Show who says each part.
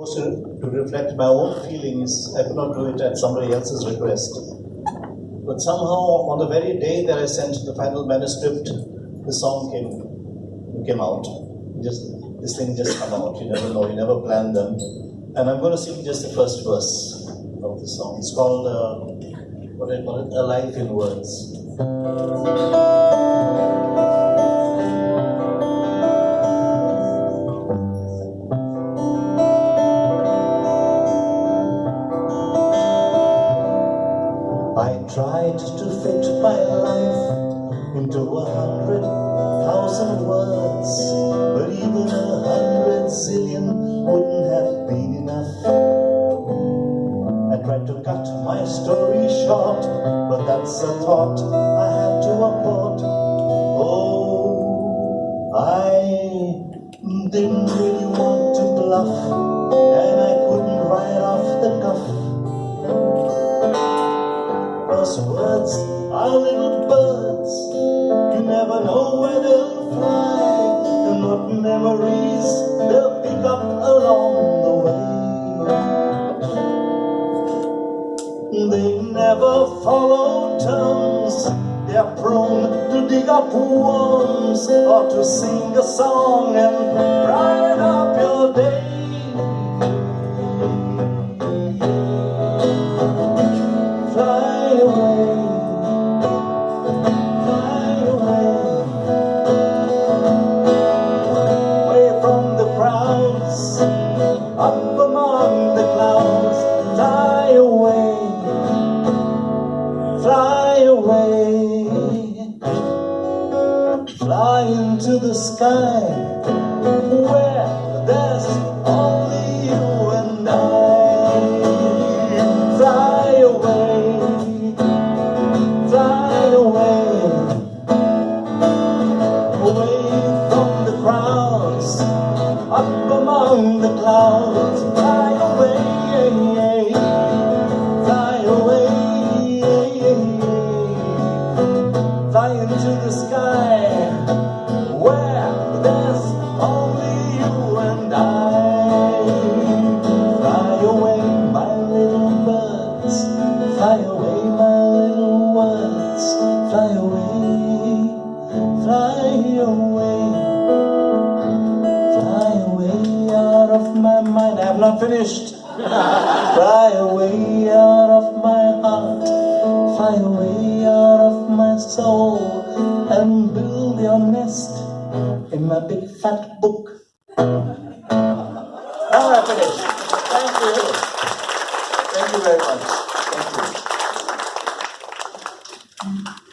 Speaker 1: to, to reflect my own feelings. I could not do it at somebody else's request. But somehow, on the very day that I sent the final manuscript, the song came came out. Just this thing just come out. You never know. You never plan them. And I'm going to sing just the first verse of the song. It's called uh, what do I call it? A life in Words. I tried to fit my life into a hundred thousand words, but even a hundred zillion wouldn't have been enough. I tried to cut my story short, but that's a thought I had to abort. Oh, I didn't really want to bluff, Those words are little birds. You never know where they'll fly and what memories they'll pick up along the way. They never follow terms. They're prone to dig up worms or to sing a song and brighten up your day. Fly Fly away, fly away, fly into the sky where there's only you and I. Fly away, fly away, away from the crowds, up among the clouds. Fly into the sky where there's only you and I. Fly away, my little birds. Fly away, my little words. Fly away, fly away, fly away out of my mind. I have not finished. Fly away out of my heart. Fly away out of my soul and build your nest in my big fat book. Now I finished. Thank you. Thank you very much. Thank you.